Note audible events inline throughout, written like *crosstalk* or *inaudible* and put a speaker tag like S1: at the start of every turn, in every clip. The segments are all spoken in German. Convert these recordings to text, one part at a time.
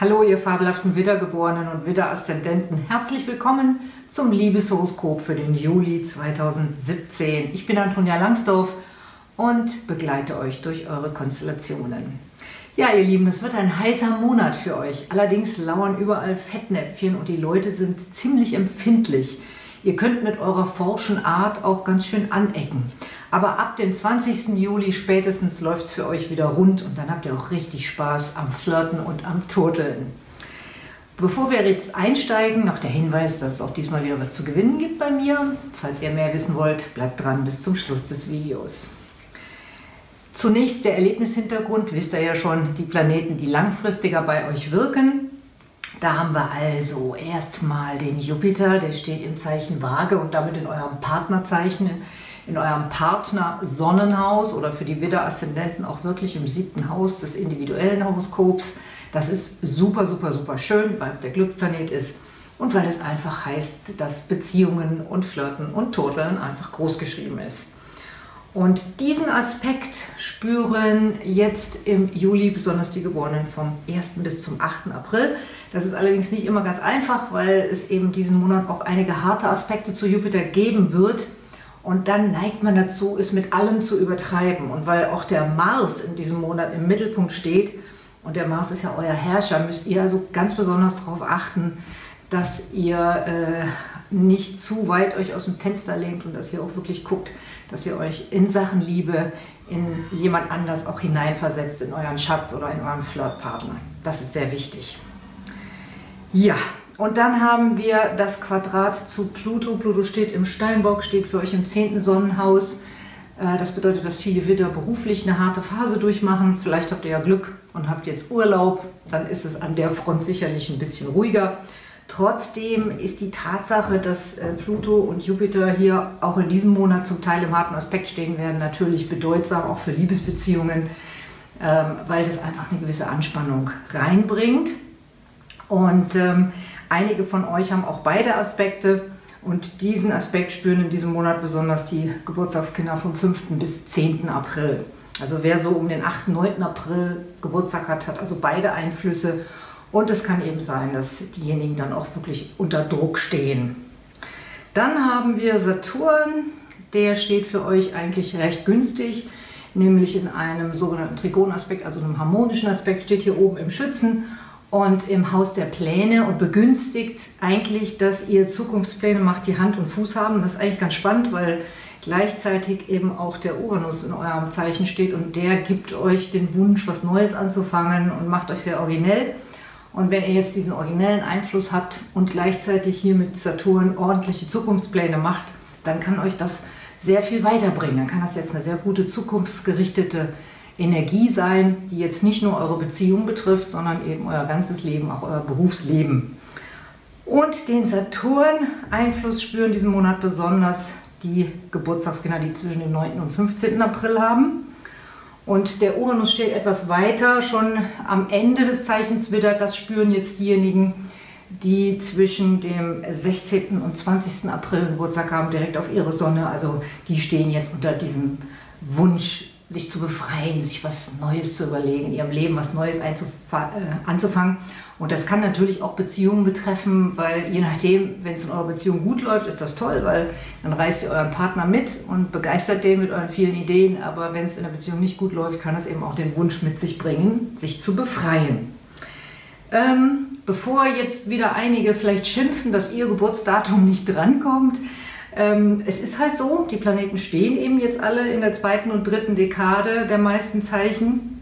S1: Hallo, ihr fabelhaften Widdergeborenen und Widder-Aszendenten. Herzlich willkommen zum Liebeshoroskop für den Juli 2017. Ich bin Antonia Langsdorf und begleite euch durch eure Konstellationen. Ja, ihr Lieben, es wird ein heißer Monat für euch. Allerdings lauern überall Fettnäpfchen und die Leute sind ziemlich empfindlich. Ihr könnt mit eurer forschen Art auch ganz schön anecken. Aber ab dem 20. Juli spätestens läuft es für euch wieder rund und dann habt ihr auch richtig Spaß am Flirten und am Turteln. Bevor wir jetzt einsteigen, noch der Hinweis, dass es auch diesmal wieder was zu gewinnen gibt bei mir. Falls ihr mehr wissen wollt, bleibt dran bis zum Schluss des Videos. Zunächst der Erlebnishintergrund, wisst ihr ja schon, die Planeten, die langfristiger bei euch wirken. Da haben wir also erstmal den Jupiter, der steht im Zeichen Waage und damit in eurem Partnerzeichen in eurem Partner-Sonnenhaus oder für die Widder-Aszendenten auch wirklich im siebten Haus des individuellen Horoskops. Das ist super, super, super schön, weil es der Glücksplanet ist und weil es einfach heißt, dass Beziehungen und Flirten und Turteln einfach groß geschrieben ist. Und diesen Aspekt spüren jetzt im Juli besonders die Geborenen vom 1. bis zum 8. April. Das ist allerdings nicht immer ganz einfach, weil es eben diesen Monat auch einige harte Aspekte zu Jupiter geben wird, und dann neigt man dazu, es mit allem zu übertreiben. Und weil auch der Mars in diesem Monat im Mittelpunkt steht, und der Mars ist ja euer Herrscher, müsst ihr also ganz besonders darauf achten, dass ihr äh, nicht zu weit euch aus dem Fenster lehnt und dass ihr auch wirklich guckt, dass ihr euch in Sachen Liebe in jemand anders auch hineinversetzt, in euren Schatz oder in euren Flirtpartner. Das ist sehr wichtig. Ja, und dann haben wir das Quadrat zu Pluto. Pluto steht im Steinbock, steht für euch im 10. Sonnenhaus. Äh, das bedeutet, dass viele Widder beruflich eine harte Phase durchmachen. Vielleicht habt ihr ja Glück und habt jetzt Urlaub. Dann ist es an der Front sicherlich ein bisschen ruhiger. Trotzdem ist die Tatsache, dass äh, Pluto und Jupiter hier auch in diesem Monat zum Teil im harten Aspekt stehen werden, natürlich bedeutsam, auch für Liebesbeziehungen, ähm, weil das einfach eine gewisse Anspannung reinbringt. Und ähm, Einige von euch haben auch beide Aspekte und diesen Aspekt spüren in diesem Monat besonders die Geburtstagskinder vom 5. bis 10. April. Also wer so um den 8. 9. April Geburtstag hat, hat also beide Einflüsse und es kann eben sein, dass diejenigen dann auch wirklich unter Druck stehen. Dann haben wir Saturn, der steht für euch eigentlich recht günstig, nämlich in einem sogenannten Trigonaspekt, also einem harmonischen Aspekt, steht hier oben im Schützen und im Haus der Pläne und begünstigt eigentlich, dass ihr Zukunftspläne macht, die Hand und Fuß haben. Das ist eigentlich ganz spannend, weil gleichzeitig eben auch der Uranus in eurem Zeichen steht und der gibt euch den Wunsch, was Neues anzufangen und macht euch sehr originell. Und wenn ihr jetzt diesen originellen Einfluss habt und gleichzeitig hier mit Saturn ordentliche Zukunftspläne macht, dann kann euch das sehr viel weiterbringen. Dann kann das jetzt eine sehr gute zukunftsgerichtete Energie sein, die jetzt nicht nur eure Beziehung betrifft, sondern eben euer ganzes Leben, auch euer Berufsleben. Und den Saturn-Einfluss spüren diesen Monat besonders die Geburtstagskinder, die zwischen dem 9. und 15. April haben. Und der Uranus steht etwas weiter, schon am Ende des Zeichens Widder. Das spüren jetzt diejenigen, die zwischen dem 16. und 20. April Geburtstag haben, direkt auf ihre Sonne. Also die stehen jetzt unter diesem Wunsch, sich zu befreien, sich was Neues zu überlegen, in ihrem Leben was Neues äh, anzufangen. Und das kann natürlich auch Beziehungen betreffen, weil je nachdem, wenn es in eurer Beziehung gut läuft, ist das toll, weil dann reißt ihr euren Partner mit und begeistert den mit euren vielen Ideen. Aber wenn es in der Beziehung nicht gut läuft, kann es eben auch den Wunsch mit sich bringen, sich zu befreien. Ähm, bevor jetzt wieder einige vielleicht schimpfen, dass ihr Geburtsdatum nicht drankommt, ähm, es ist halt so, die Planeten stehen eben jetzt alle in der zweiten und dritten Dekade der meisten Zeichen,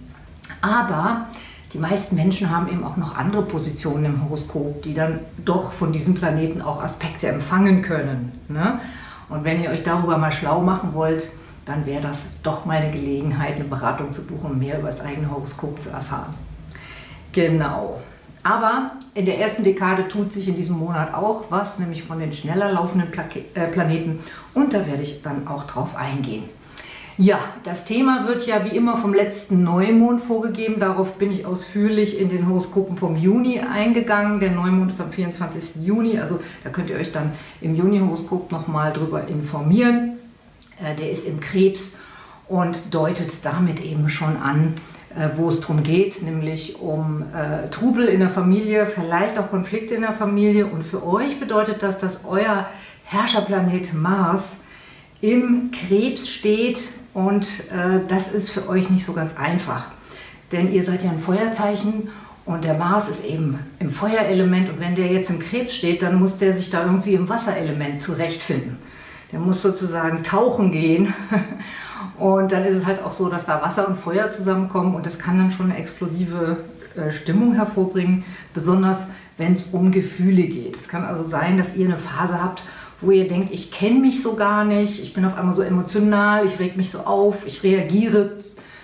S1: aber die meisten Menschen haben eben auch noch andere Positionen im Horoskop, die dann doch von diesem Planeten auch Aspekte empfangen können. Ne? Und wenn ihr euch darüber mal schlau machen wollt, dann wäre das doch mal eine Gelegenheit, eine Beratung zu buchen, um mehr über das eigene Horoskop zu erfahren. Genau. Aber in der ersten Dekade tut sich in diesem Monat auch was, nämlich von den schneller laufenden äh, Planeten. Und da werde ich dann auch drauf eingehen. Ja, das Thema wird ja wie immer vom letzten Neumond vorgegeben. Darauf bin ich ausführlich in den Horoskopen vom Juni eingegangen. Der Neumond ist am 24. Juni, also da könnt ihr euch dann im Juni-Horoskop nochmal drüber informieren. Äh, der ist im Krebs und deutet damit eben schon an, wo es darum geht, nämlich um äh, Trubel in der Familie, vielleicht auch Konflikte in der Familie. Und für euch bedeutet das, dass euer Herrscherplanet Mars im Krebs steht und äh, das ist für euch nicht so ganz einfach. Denn ihr seid ja ein Feuerzeichen und der Mars ist eben im Feuerelement und wenn der jetzt im Krebs steht, dann muss der sich da irgendwie im Wasserelement zurechtfinden. Der muss sozusagen tauchen gehen *laughs* und dann ist es halt auch so, dass da Wasser und Feuer zusammenkommen und das kann dann schon eine explosive äh, Stimmung hervorbringen, besonders wenn es um Gefühle geht. Es kann also sein, dass ihr eine Phase habt, wo ihr denkt, ich kenne mich so gar nicht, ich bin auf einmal so emotional, ich reg mich so auf, ich reagiere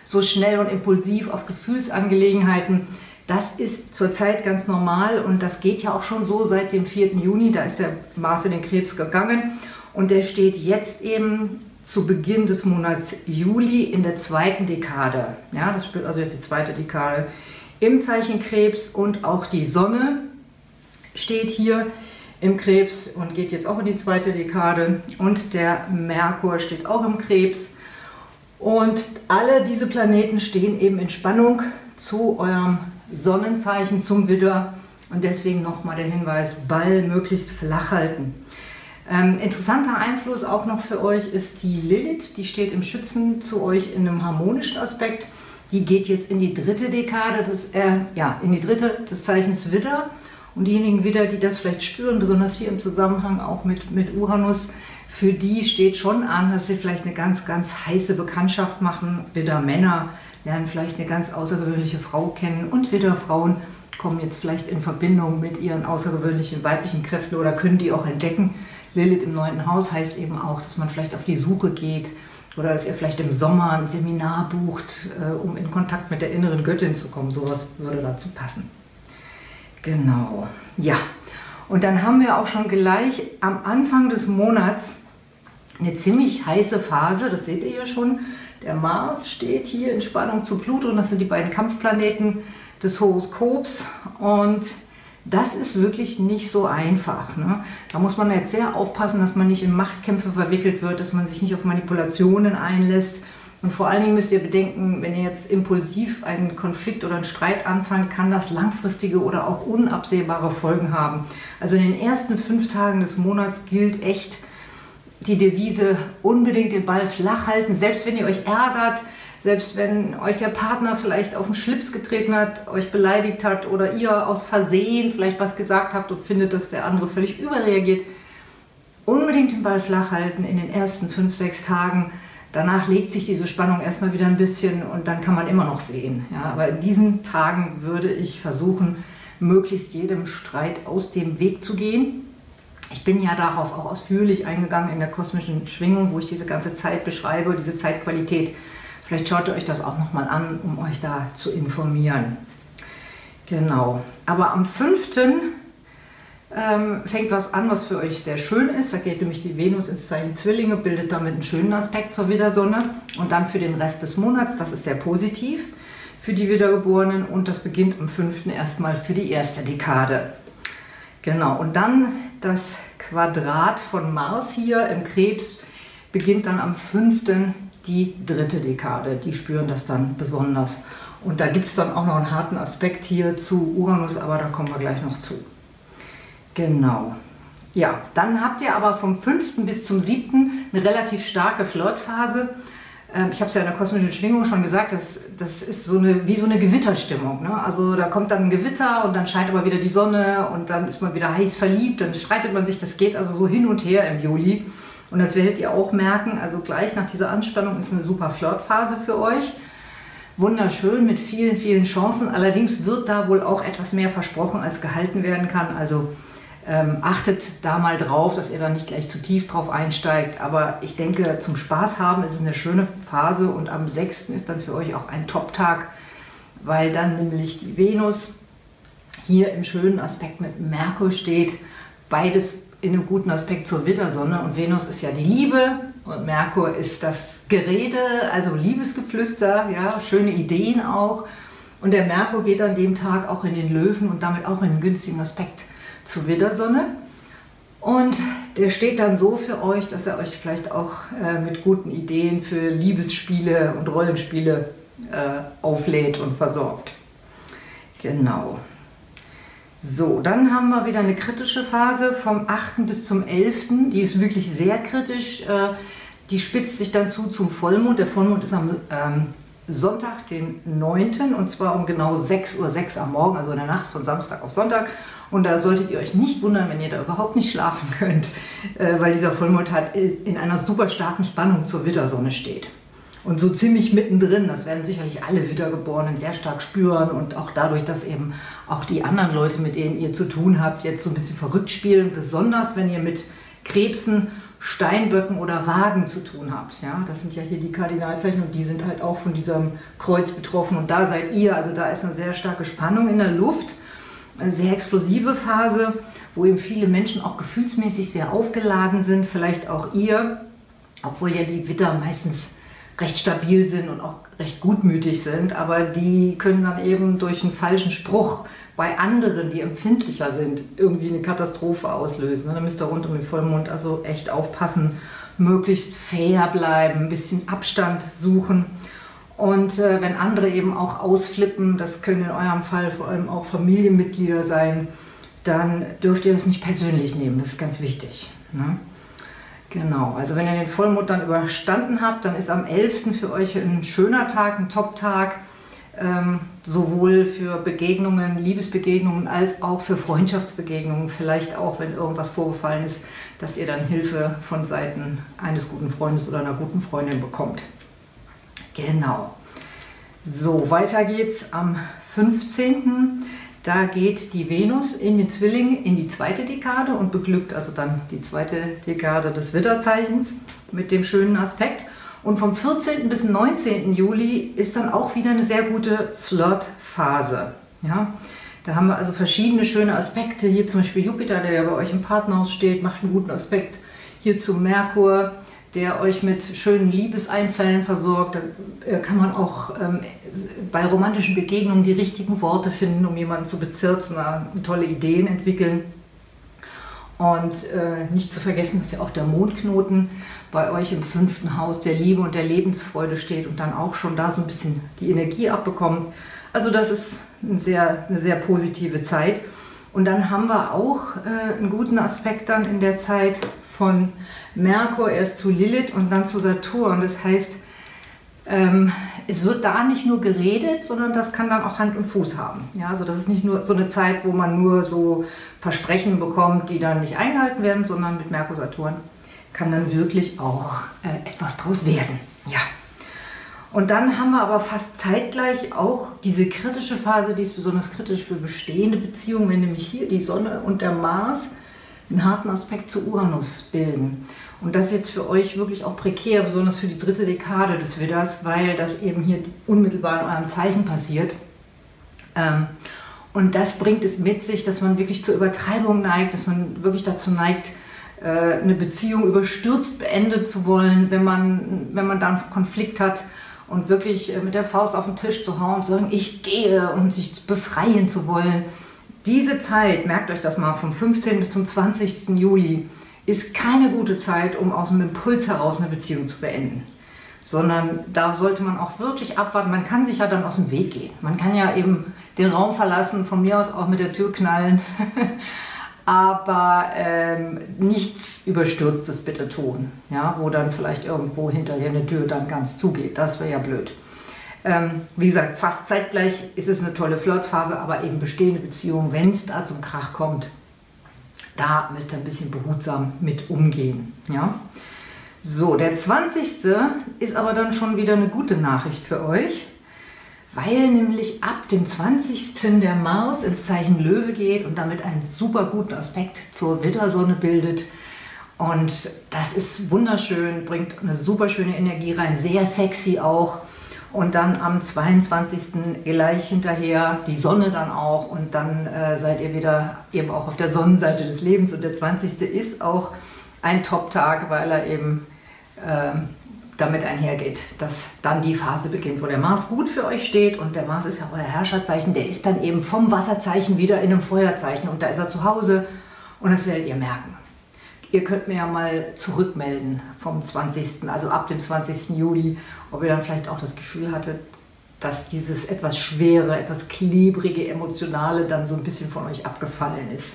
S1: so schnell und impulsiv auf Gefühlsangelegenheiten. Das ist zurzeit ganz normal und das geht ja auch schon so seit dem 4. Juni, da ist der Mars in den Krebs gegangen und der steht jetzt eben zu Beginn des Monats Juli in der zweiten Dekade. Ja, das spielt also jetzt die zweite Dekade im Zeichen Krebs und auch die Sonne steht hier im Krebs und geht jetzt auch in die zweite Dekade und der Merkur steht auch im Krebs und alle diese Planeten stehen eben in Spannung zu eurem Sonnenzeichen zum Widder und deswegen nochmal der Hinweis, Ball möglichst flach halten. Ähm, interessanter Einfluss auch noch für euch ist die Lilith, die steht im Schützen zu euch in einem harmonischen Aspekt. Die geht jetzt in die dritte Dekade, des, äh, ja, in die dritte des Zeichens Widder. Und diejenigen Widder, die das vielleicht spüren, besonders hier im Zusammenhang auch mit, mit Uranus, für die steht schon an, dass sie vielleicht eine ganz, ganz heiße Bekanntschaft machen. Widder Männer lernen vielleicht eine ganz außergewöhnliche Frau kennen und Widder Frauen kommen jetzt vielleicht in Verbindung mit ihren außergewöhnlichen weiblichen Kräften oder können die auch entdecken. Lilith im neunten Haus heißt eben auch, dass man vielleicht auf die Suche geht oder dass ihr vielleicht im Sommer ein Seminar bucht, äh, um in Kontakt mit der inneren Göttin zu kommen. Sowas würde dazu passen. Genau, ja. Und dann haben wir auch schon gleich am Anfang des Monats eine ziemlich heiße Phase, das seht ihr hier schon. Der Mars steht hier in Spannung zu Pluto das sind die beiden Kampfplaneten des Horoskops und das ist wirklich nicht so einfach. Ne? Da muss man jetzt sehr aufpassen, dass man nicht in Machtkämpfe verwickelt wird, dass man sich nicht auf Manipulationen einlässt. Und vor allen Dingen müsst ihr bedenken, wenn ihr jetzt impulsiv einen Konflikt oder einen Streit anfangt, kann das langfristige oder auch unabsehbare Folgen haben. Also in den ersten fünf Tagen des Monats gilt echt die Devise, unbedingt den Ball flach halten, selbst wenn ihr euch ärgert, selbst wenn euch der Partner vielleicht auf den Schlips getreten hat, euch beleidigt hat oder ihr aus Versehen vielleicht was gesagt habt und findet, dass der andere völlig überreagiert, unbedingt den Ball flach halten in den ersten fünf, sechs Tagen. Danach legt sich diese Spannung erstmal wieder ein bisschen und dann kann man immer noch sehen. Ja, aber in diesen Tagen würde ich versuchen, möglichst jedem Streit aus dem Weg zu gehen. Ich bin ja darauf auch ausführlich eingegangen in der kosmischen Schwingung, wo ich diese ganze Zeit beschreibe, diese Zeitqualität Vielleicht schaut ihr euch das auch nochmal an, um euch da zu informieren. Genau. Aber am 5. Ähm, fängt was an, was für euch sehr schön ist. Da geht nämlich die Venus ins Zeichen Zwillinge, bildet damit einen schönen Aspekt zur Widersonne. Und dann für den Rest des Monats, das ist sehr positiv für die Wiedergeborenen und das beginnt am 5. erstmal für die erste Dekade. Genau, und dann das Quadrat von Mars hier im Krebs beginnt dann am 5 die dritte Dekade. Die spüren das dann besonders. Und da gibt es dann auch noch einen harten Aspekt hier zu Uranus, aber da kommen wir gleich noch zu. Genau. Ja, dann habt ihr aber vom 5. bis zum 7. eine relativ starke Flirtphase. Ähm, ich habe es ja in der kosmischen Schwingung schon gesagt, das, das ist so eine, wie so eine Gewitterstimmung. Ne? Also da kommt dann ein Gewitter und dann scheint aber wieder die Sonne und dann ist man wieder heiß verliebt, dann streitet man sich, das geht also so hin und her im Juli. Und das werdet ihr auch merken, also gleich nach dieser Anspannung ist eine super Flirtphase für euch. Wunderschön mit vielen, vielen Chancen. Allerdings wird da wohl auch etwas mehr versprochen, als gehalten werden kann. Also ähm, achtet da mal drauf, dass ihr da nicht gleich zu tief drauf einsteigt. Aber ich denke, zum Spaß haben ist es eine schöne Phase und am 6. ist dann für euch auch ein Top-Tag, weil dann nämlich die Venus hier im schönen Aspekt mit Merkur steht. Beides in einem guten Aspekt zur Widdersonne und Venus ist ja die Liebe und Merkur ist das Gerede, also Liebesgeflüster, ja, schöne Ideen auch. Und der Merkur geht an dem Tag auch in den Löwen und damit auch in einen günstigen Aspekt zur Widdersonne. Und der steht dann so für euch, dass er euch vielleicht auch äh, mit guten Ideen für Liebesspiele und Rollenspiele äh, auflädt und versorgt. Genau. So, dann haben wir wieder eine kritische Phase vom 8. bis zum 11. Die ist wirklich sehr kritisch. Äh, die spitzt sich dann zu zum Vollmond. Der Vollmond ist am ähm, Sonntag, den 9. und zwar um genau 6.06 Uhr 6 am Morgen, also in der Nacht von Samstag auf Sonntag. Und da solltet ihr euch nicht wundern, wenn ihr da überhaupt nicht schlafen *laughs* könnt, äh, weil dieser Vollmond halt in einer super starken Spannung zur Wittersonne steht. Und so ziemlich mittendrin, das werden sicherlich alle Wiedergeborenen sehr stark spüren und auch dadurch, dass eben auch die anderen Leute, mit denen ihr zu tun habt, jetzt so ein bisschen verrückt spielen, besonders wenn ihr mit Krebsen, Steinböcken oder Wagen zu tun habt. Ja, das sind ja hier die Kardinalzeichen und die sind halt auch von diesem Kreuz betroffen und da seid ihr, also da ist eine sehr starke Spannung in der Luft, eine sehr explosive Phase, wo eben viele Menschen auch gefühlsmäßig sehr aufgeladen sind, vielleicht auch ihr, obwohl ja die Witter meistens recht stabil sind und auch recht gutmütig sind, aber die können dann eben durch einen falschen Spruch bei anderen, die empfindlicher sind, irgendwie eine Katastrophe auslösen. Da müsst ihr rund um den Vollmond also echt aufpassen, möglichst fair bleiben, ein bisschen Abstand suchen. Und äh, wenn andere eben auch ausflippen, das können in eurem Fall vor allem auch Familienmitglieder sein, dann dürft ihr das nicht persönlich nehmen, das ist ganz wichtig. Ne? Genau, also wenn ihr den Vollmond dann überstanden habt, dann ist am 11. für euch ein schöner Tag, ein Top-Tag, ähm, sowohl für Begegnungen, Liebesbegegnungen, als auch für Freundschaftsbegegnungen. Vielleicht auch, wenn irgendwas vorgefallen ist, dass ihr dann Hilfe von Seiten eines guten Freundes oder einer guten Freundin bekommt. Genau. So, weiter geht's am 15. Da geht die Venus in den Zwilling in die zweite Dekade und beglückt also dann die zweite Dekade des Widderzeichens mit dem schönen Aspekt. Und vom 14. bis 19. Juli ist dann auch wieder eine sehr gute Flirtphase. Ja? Da haben wir also verschiedene schöne Aspekte. Hier zum Beispiel Jupiter, der ja bei euch im Partnerhaus steht, macht einen guten Aspekt. Hier zu Merkur, der euch mit schönen Liebeseinfällen versorgt. Da äh, kann man auch ähm, bei romantischen Begegnungen die richtigen Worte finden, um jemanden zu bezirzen, tolle Ideen entwickeln. Und äh, nicht zu vergessen, dass ja auch der Mondknoten bei euch im fünften Haus der Liebe und der Lebensfreude steht und dann auch schon da so ein bisschen die Energie abbekommt. Also das ist eine sehr, eine sehr positive Zeit. Und dann haben wir auch äh, einen guten Aspekt dann in der Zeit von Merkur erst zu Lilith und dann zu Saturn. Das heißt, ähm, es wird da nicht nur geredet, sondern das kann dann auch Hand und Fuß haben. Ja, also das ist nicht nur so eine Zeit, wo man nur so Versprechen bekommt, die dann nicht eingehalten werden, sondern mit Merkur, Saturn kann dann wirklich auch äh, etwas draus werden. Ja. Und dann haben wir aber fast zeitgleich auch diese kritische Phase, die ist besonders kritisch für bestehende Beziehungen, wenn nämlich hier die Sonne und der Mars einen harten Aspekt zu Uranus bilden. Und das ist jetzt für euch wirklich auch prekär, besonders für die dritte Dekade des Widders, weil das eben hier unmittelbar in eurem Zeichen passiert. Ähm, und das bringt es mit sich, dass man wirklich zur Übertreibung neigt, dass man wirklich dazu neigt, äh, eine Beziehung überstürzt beenden zu wollen, wenn man, wenn man da einen Konflikt hat und wirklich äh, mit der Faust auf den Tisch zu hauen und zu sagen, ich gehe und sich befreien zu wollen. Diese Zeit, merkt euch das mal, vom 15. bis zum 20. Juli, ist keine gute Zeit, um aus einem Impuls heraus eine Beziehung zu beenden. Sondern da sollte man auch wirklich abwarten. Man kann sich ja dann aus dem Weg gehen. Man kann ja eben den Raum verlassen, von mir aus auch mit der Tür knallen. *laughs* aber ähm, nichts Überstürztes bitte tun, ja, wo dann vielleicht irgendwo hinterher eine Tür dann ganz zugeht. Das wäre ja blöd. Ähm, wie gesagt, fast zeitgleich ist es eine tolle Flirtphase, aber eben bestehende Beziehungen, wenn es da zum Krach kommt, da müsst ihr ein bisschen behutsam mit umgehen. Ja? So, der 20. ist aber dann schon wieder eine gute Nachricht für euch weil nämlich ab dem 20. der Mars ins Zeichen Löwe geht und damit einen super guten Aspekt zur Widdersonne bildet. Und das ist wunderschön, bringt eine super schöne Energie rein, sehr sexy auch. Und dann am 22. gleich hinterher die Sonne dann auch und dann äh, seid ihr wieder eben auch auf der Sonnenseite des Lebens. Und der 20. ist auch ein Top-Tag, weil er eben äh, damit einhergeht, dass dann die Phase beginnt, wo der Mars gut für euch steht und der Mars ist ja euer Herrscherzeichen, der ist dann eben vom Wasserzeichen wieder in einem Feuerzeichen und da ist er zu Hause und das werdet ihr merken. Ihr könnt mir ja mal zurückmelden vom 20., also ab dem 20. Juli, ob ihr dann vielleicht auch das Gefühl hattet, dass dieses etwas schwere, etwas klebrige, emotionale dann so ein bisschen von euch abgefallen ist.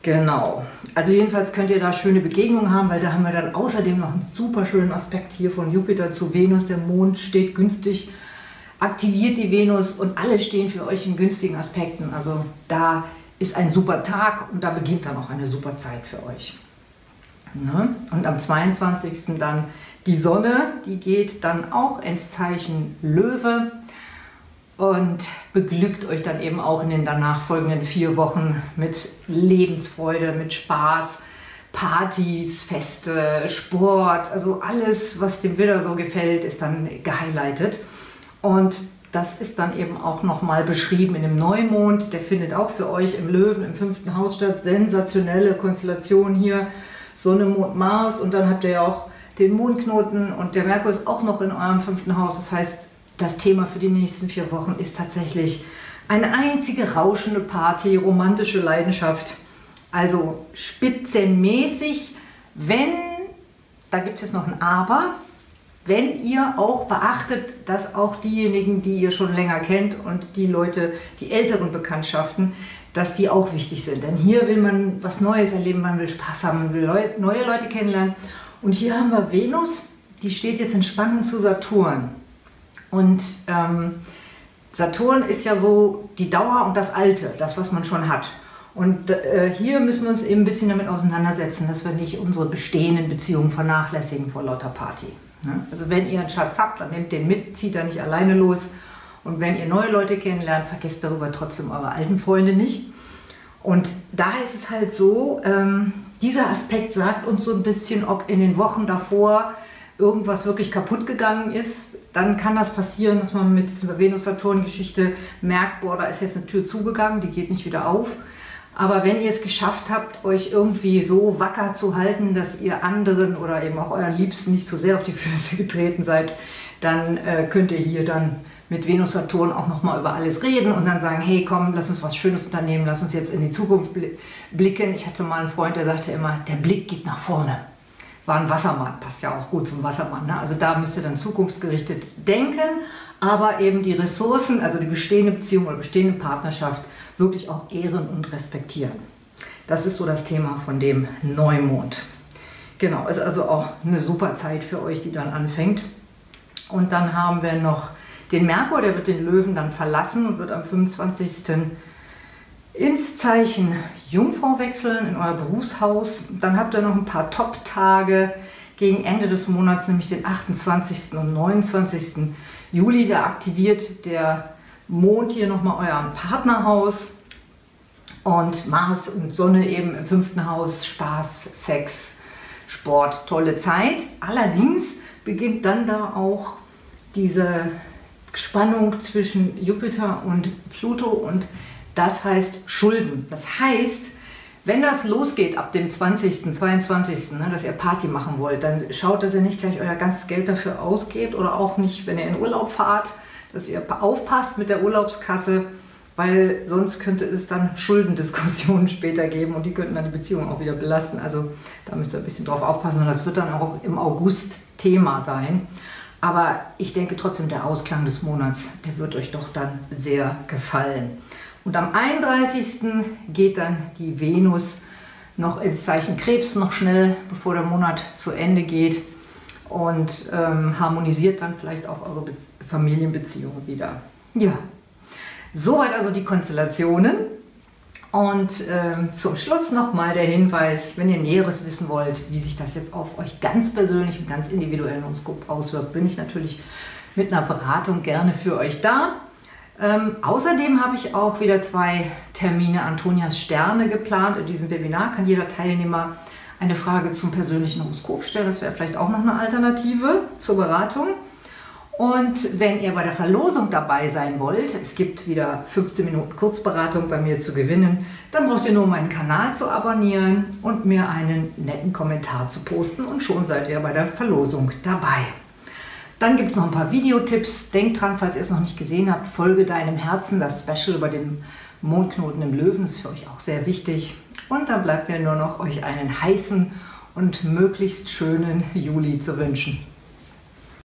S1: Genau. Also jedenfalls könnt ihr da schöne Begegnungen haben, weil da haben wir dann außerdem noch einen super schönen Aspekt hier von Jupiter zu Venus. Der Mond steht günstig, aktiviert die Venus und alle stehen für euch in günstigen Aspekten. Also da ist ein super Tag und da beginnt dann auch eine super Zeit für euch. Ne? Und am 22. dann die Sonne, die geht dann auch ins Zeichen Löwe und beglückt euch dann eben auch in den danach folgenden vier Wochen mit Lebensfreude, mit Spaß, Partys, Feste, Sport, also alles, was dem Widder so gefällt, ist dann gehighlightet. Und das ist dann eben auch nochmal beschrieben in dem Neumond. Der findet auch für euch im Löwen im fünften Haus statt. Sensationelle Konstellation hier. Sonne, Mond, Mars. Und dann habt ihr ja auch den Mondknoten und der Merkur ist auch noch in eurem fünften Haus. Das heißt, das Thema für die nächsten vier Wochen ist tatsächlich eine einzige rauschende Party, romantische Leidenschaft. Also spitzenmäßig, wenn, da gibt es jetzt noch ein Aber, wenn ihr auch beachtet, dass auch diejenigen, die ihr schon länger kennt und die Leute, die älteren Bekanntschaften, dass die auch wichtig sind. Denn hier will man was Neues erleben, man will Spaß haben, man will neue Leute kennenlernen. Und hier haben wir Venus, die steht jetzt in Spannung zu Saturn. Und ähm, Saturn ist ja so die Dauer und das Alte, das, was man schon hat. Und äh, hier müssen wir uns eben ein bisschen damit auseinandersetzen, dass wir nicht unsere bestehenden Beziehungen vernachlässigen vor lauter Party. Ne? Also wenn ihr einen Schatz habt, dann nehmt den mit, zieht da nicht alleine los. Und wenn ihr neue Leute kennenlernt, vergesst darüber trotzdem eure alten Freunde nicht. Und da ist es halt so, ähm, dieser Aspekt sagt uns so ein bisschen, ob in den Wochen davor irgendwas wirklich kaputt gegangen ist. Dann kann das passieren, dass man mit dieser Venus-Saturn-Geschichte merkt, boah, da ist jetzt eine Tür zugegangen, die geht nicht wieder auf. Aber wenn ihr es geschafft habt, euch irgendwie so wacker zu halten, dass ihr anderen oder eben auch euren Liebsten nicht zu sehr auf die Füße *laughs* getreten seid, dann äh, könnt ihr hier dann mit Venus Saturn auch nochmal über alles reden und dann sagen, hey komm, lass uns was Schönes unternehmen, lass uns jetzt in die Zukunft blicken. Ich hatte mal einen Freund, der sagte immer, der Blick geht nach vorne. War ein Wassermann, passt ja auch gut zum Wassermann. Ne? Also da müsst ihr dann zukunftsgerichtet denken, aber eben die Ressourcen, also die bestehende Beziehung oder bestehende Partnerschaft wirklich auch ehren und respektieren. Das ist so das Thema von dem Neumond. Genau, ist also auch eine super Zeit für euch, die dann anfängt. Und dann haben wir noch den Merkur, der wird den Löwen dann verlassen und wird am 25. ins Zeichen Jungfrau wechseln, in euer Berufshaus. Dann habt ihr noch ein paar Top-Tage gegen Ende des Monats, nämlich den 28. und 29. Juli. Da aktiviert der Mond hier nochmal euer Partnerhaus und Mars und Sonne eben im fünften Haus. Spaß, Sex, Sport, tolle Zeit. Allerdings beginnt dann da auch diese Spannung zwischen Jupiter und Pluto und das heißt Schulden. Das heißt, wenn das losgeht ab dem 20., 22., ne, dass ihr Party machen wollt, dann schaut, dass ihr nicht gleich euer ganzes Geld dafür ausgeht oder auch nicht, wenn ihr in Urlaub fahrt, dass ihr aufpasst mit der Urlaubskasse, weil sonst könnte es dann Schuldendiskussionen *laughs* später geben und die könnten dann die Beziehung auch wieder belasten. Also da müsst ihr ein bisschen drauf aufpassen und das wird dann auch im August Thema sein. Aber ich denke trotzdem, der Ausklang des Monats, der wird euch doch dann sehr gefallen. Und am 31. geht dann die Venus noch ins Zeichen Krebs, noch schnell, bevor der Monat zu Ende geht und ähm, harmonisiert dann vielleicht auch eure Be Familienbeziehungen wieder. Ja, soweit also die Konstellationen. Und ähm, zum Schluss nochmal der Hinweis, wenn ihr Näheres wissen wollt, wie sich das jetzt auf euch ganz persönlich und ganz individuell auswirkt, bin ich natürlich mit einer Beratung gerne für euch da. Ähm, außerdem habe ich auch wieder zwei Termine Antonias Sterne geplant. In diesem Webinar kann jeder Teilnehmer eine Frage zum persönlichen Horoskop stellen. Das wäre vielleicht auch noch eine Alternative zur Beratung. Und wenn ihr bei der Verlosung dabei sein wollt, es gibt wieder 15 Minuten Kurzberatung bei mir zu gewinnen, dann braucht ihr nur meinen Kanal zu abonnieren und mir einen netten Kommentar zu posten und schon seid ihr bei der Verlosung dabei. Dann gibt es noch ein paar Videotipps. Denkt dran, falls ihr es noch nicht gesehen habt, folge deinem Herzen. Das Special über den Mondknoten im Löwen ist für euch auch sehr wichtig. Und dann bleibt mir nur noch, euch einen heißen und möglichst schönen Juli zu wünschen.